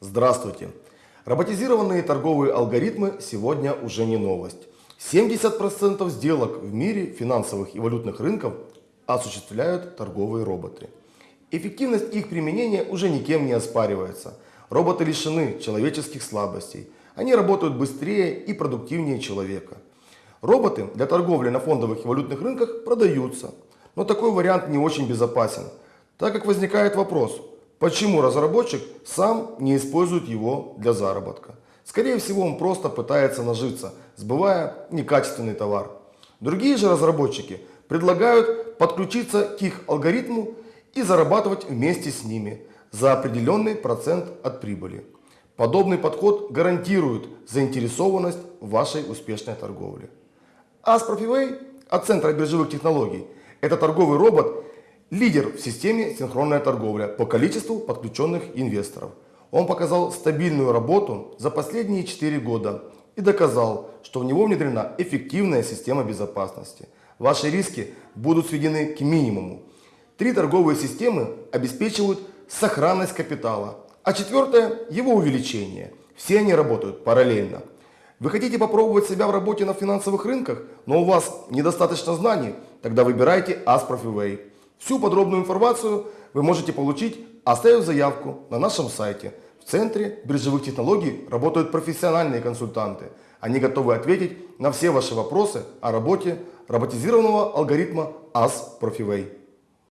Здравствуйте! Роботизированные торговые алгоритмы сегодня уже не новость. 70% сделок в мире финансовых и валютных рынков осуществляют торговые роботы. Эффективность их применения уже никем не оспаривается. Роботы лишены человеческих слабостей. Они работают быстрее и продуктивнее человека. Роботы для торговли на фондовых и валютных рынках продаются. Но такой вариант не очень безопасен, так как возникает вопрос, почему разработчик сам не использует его для заработка. Скорее всего он просто пытается нажиться, сбывая некачественный товар. Другие же разработчики предлагают подключиться к их алгоритму и зарабатывать вместе с ними за определенный процент от прибыли. Подобный подход гарантирует заинтересованность в вашей успешной торговле. Asprofivay от Центра биржевых технологий – это торговый робот, лидер в системе синхронная торговля по количеству подключенных инвесторов. Он показал стабильную работу за последние 4 года и доказал, что в него внедрена эффективная система безопасности. Ваши риски будут сведены к минимуму. Три торговые системы обеспечивают сохранность капитала, а четвертое – его увеличение. Все они работают параллельно. Вы хотите попробовать себя в работе на финансовых рынках, но у вас недостаточно знаний? Тогда выбирайте Asprofivay. Всю подробную информацию вы можете получить, оставив заявку на нашем сайте. В Центре биржевых технологий работают профессиональные консультанты. Они готовы ответить на все ваши вопросы о работе роботизированного алгоритма Asprofivay.